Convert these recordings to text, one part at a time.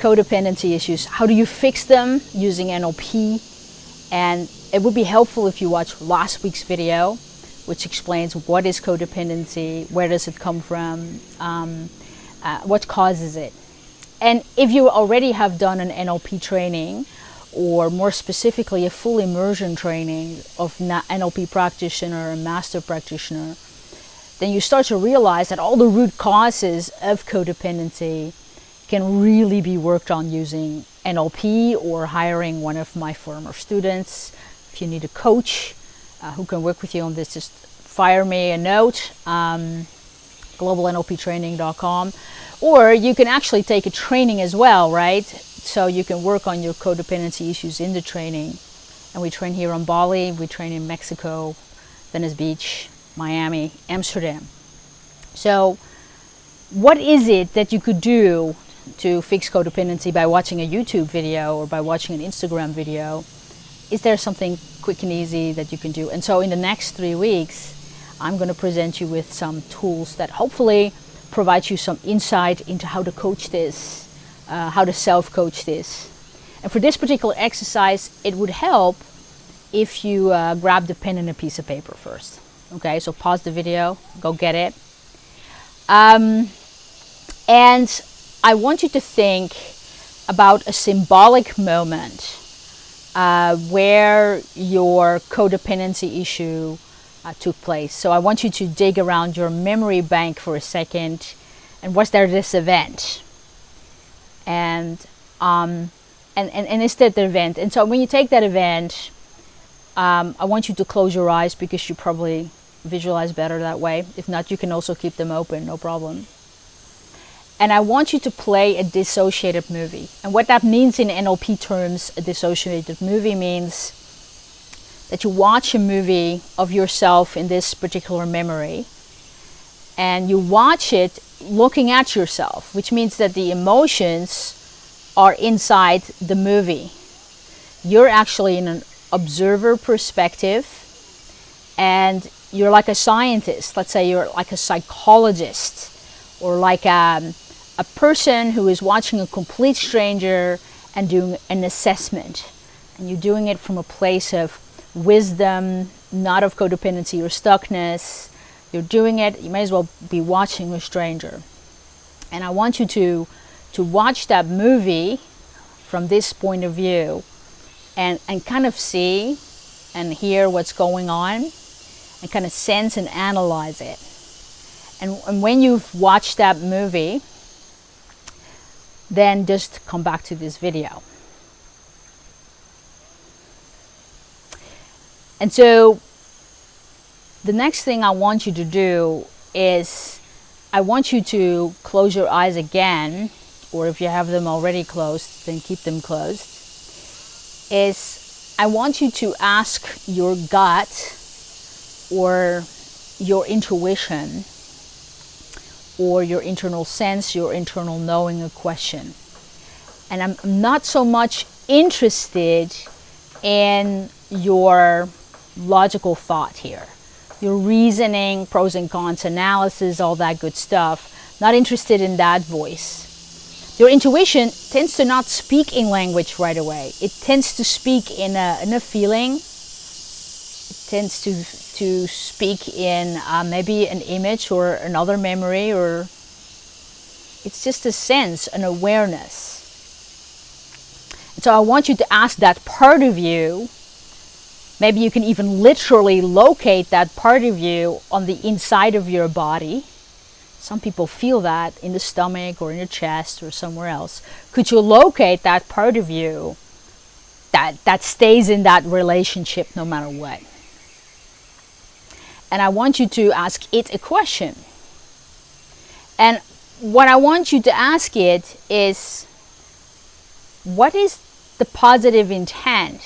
codependency issues. How do you fix them using NLP? And it would be helpful if you watch last week's video, which explains what is codependency, where does it come from, um, uh, what causes it. And if you already have done an NLP training, or more specifically a full immersion training of NLP practitioner and master practitioner, then you start to realize that all the root causes of codependency can really be worked on using NLP or hiring one of my former students. If you need a coach uh, who can work with you on this, just fire me a note, um, globalnlptraining.com. Or you can actually take a training as well, right? So you can work on your codependency issues in the training. And we train here on Bali, we train in Mexico, Venice Beach, Miami, Amsterdam. So what is it that you could do to fix codependency by watching a YouTube video or by watching an Instagram video? Is there something quick and easy that you can do? And so in the next three weeks, I'm going to present you with some tools that hopefully provide you some insight into how to coach this, uh, how to self-coach this. And for this particular exercise, it would help if you uh, grab the pen and a piece of paper first. Okay, so pause the video, go get it. Um, and I want you to think about a symbolic moment uh, where your codependency issue uh, took place. So I want you to dig around your memory bank for a second and was there this event? And, um, and, and, and is that the event? And so when you take that event, um, I want you to close your eyes because you probably visualize better that way. If not, you can also keep them open, no problem and I want you to play a dissociated movie. And what that means in NLP terms, a dissociated movie means that you watch a movie of yourself in this particular memory and you watch it looking at yourself, which means that the emotions are inside the movie. You're actually in an observer perspective and you're like a scientist. Let's say you're like a psychologist or like a, um, a person who is watching a complete stranger and doing an assessment. And you're doing it from a place of wisdom, not of codependency or stuckness. You're doing it, you may as well be watching a stranger. And I want you to, to watch that movie from this point of view and, and kind of see and hear what's going on and kind of sense and analyze it. And, and when you've watched that movie, then just come back to this video. And so the next thing I want you to do is I want you to close your eyes again, or if you have them already closed, then keep them closed, is I want you to ask your gut or your intuition or your internal sense, your internal knowing a question. And I'm not so much interested in your logical thought here. Your reasoning, pros and cons analysis, all that good stuff. Not interested in that voice. Your intuition tends to not speak in language right away. It tends to speak in a, in a feeling. It tends to to speak in uh, maybe an image or another memory or it's just a sense, an awareness. And so I want you to ask that part of you, maybe you can even literally locate that part of you on the inside of your body. Some people feel that in the stomach or in your chest or somewhere else. Could you locate that part of you that, that stays in that relationship no matter what? And I want you to ask it a question. And what I want you to ask it is, what is the positive intent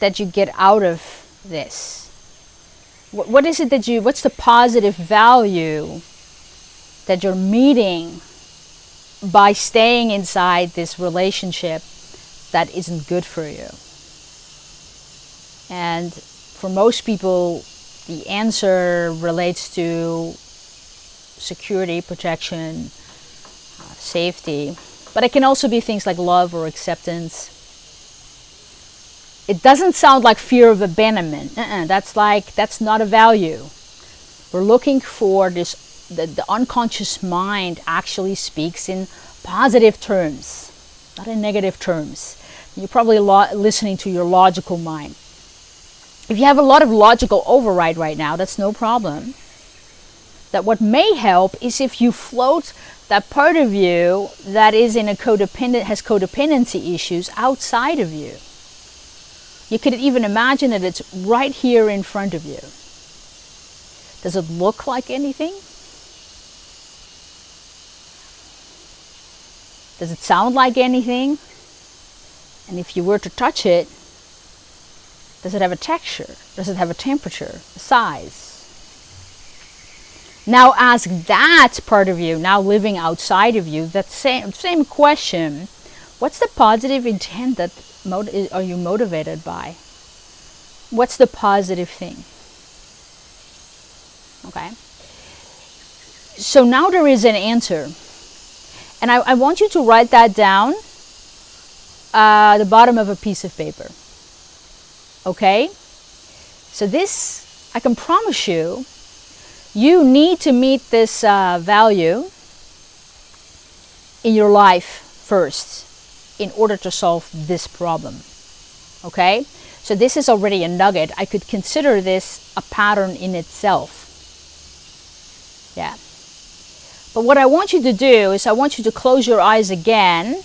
that you get out of this? What, what is it that you, what's the positive value that you're meeting by staying inside this relationship that isn't good for you? And for most people, the answer relates to security, protection, uh, safety. But it can also be things like love or acceptance. It doesn't sound like fear of abandonment. Uh -uh, that's like, that's not a value. We're looking for this, the, the unconscious mind actually speaks in positive terms, not in negative terms. You're probably listening to your logical mind. If you have a lot of logical override right now, that's no problem. That what may help is if you float that part of you that is in a codependent, has codependency issues outside of you. You could even imagine that it's right here in front of you. Does it look like anything? Does it sound like anything? And if you were to touch it, does it have a texture? Does it have a temperature, a size? Now ask that part of you, now living outside of you, that same, same question. What's the positive intent that are you motivated by? What's the positive thing? Okay. So now there is an answer. And I, I want you to write that down uh, the bottom of a piece of paper. Okay? So this, I can promise you, you need to meet this uh, value in your life first in order to solve this problem. Okay? So this is already a nugget. I could consider this a pattern in itself. Yeah. But what I want you to do is I want you to close your eyes again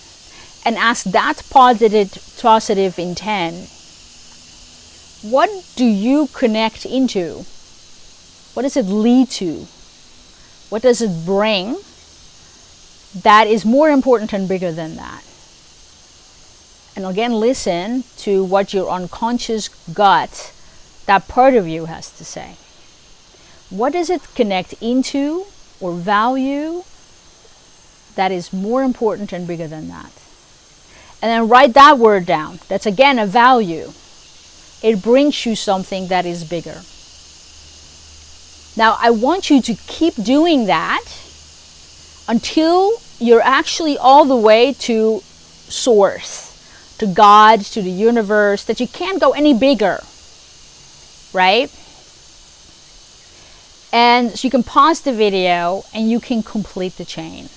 and ask that positive, positive intent, what do you connect into? What does it lead to? What does it bring that is more important and bigger than that? And again, listen to what your unconscious gut, that part of you has to say. What does it connect into or value that is more important and bigger than that? and then write that word down. That's again a value. It brings you something that is bigger. Now I want you to keep doing that until you're actually all the way to source, to God, to the universe, that you can't go any bigger, right? And so you can pause the video and you can complete the chain.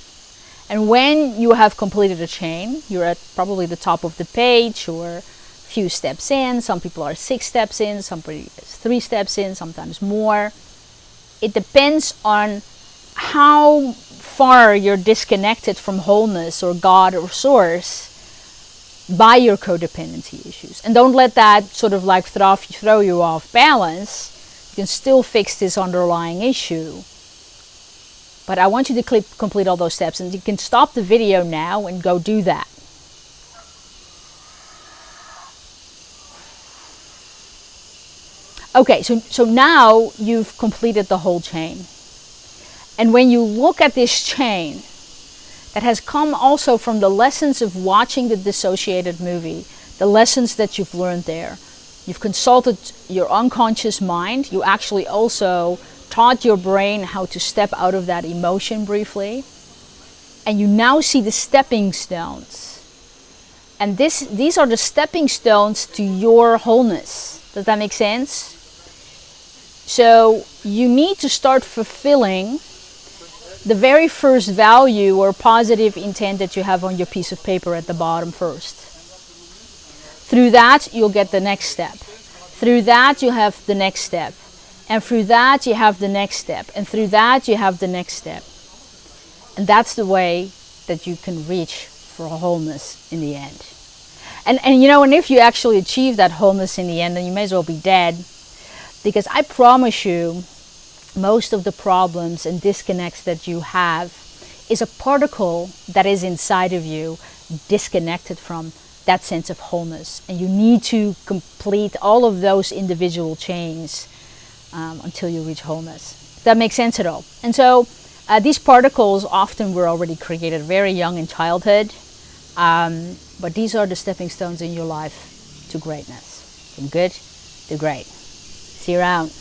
And when you have completed a chain, you're at probably the top of the page or few steps in. Some people are six steps in, some three steps in, sometimes more. It depends on how far you're disconnected from wholeness or God or source by your codependency issues. And don't let that sort of like throw, throw you off balance. You can still fix this underlying issue but I want you to complete all those steps and you can stop the video now and go do that. Okay, so, so now you've completed the whole chain. And when you look at this chain, that has come also from the lessons of watching the dissociated movie, the lessons that you've learned there. You've consulted your unconscious mind. You actually also taught your brain how to step out of that emotion briefly. And you now see the stepping stones. And this, these are the stepping stones to your wholeness. Does that make sense? So you need to start fulfilling the very first value or positive intent that you have on your piece of paper at the bottom first. Through that, you'll get the next step. Through that, you have the next step. And through that, you have the next step. And through that, you have the next step. And that's the way that you can reach for wholeness in the end. And, and you know, and if you actually achieve that wholeness in the end, then you may as well be dead. Because I promise you, most of the problems and disconnects that you have is a particle that is inside of you disconnected from that sense of wholeness. And you need to complete all of those individual chains um, until you reach wholeness. That makes sense at all. And so uh, these particles often were already created very young in childhood, um, but these are the stepping stones in your life to greatness, from good to great. Around.